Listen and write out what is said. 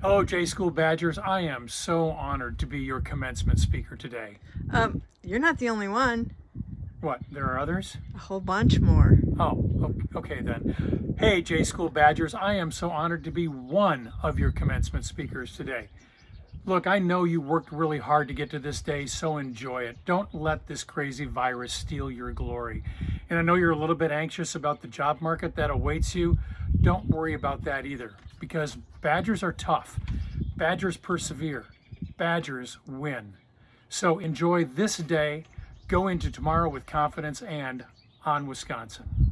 Hello, J School Badgers. I am so honored to be your commencement speaker today. Um, you're not the only one. What, there are others? A whole bunch more. Oh, okay then. Hey, J School Badgers. I am so honored to be one of your commencement speakers today. Look, I know you worked really hard to get to this day, so enjoy it. Don't let this crazy virus steal your glory. And I know you're a little bit anxious about the job market that awaits you. Don't worry about that either, because Badgers are tough. Badgers persevere. Badgers win. So enjoy this day, go into tomorrow with confidence, and on Wisconsin.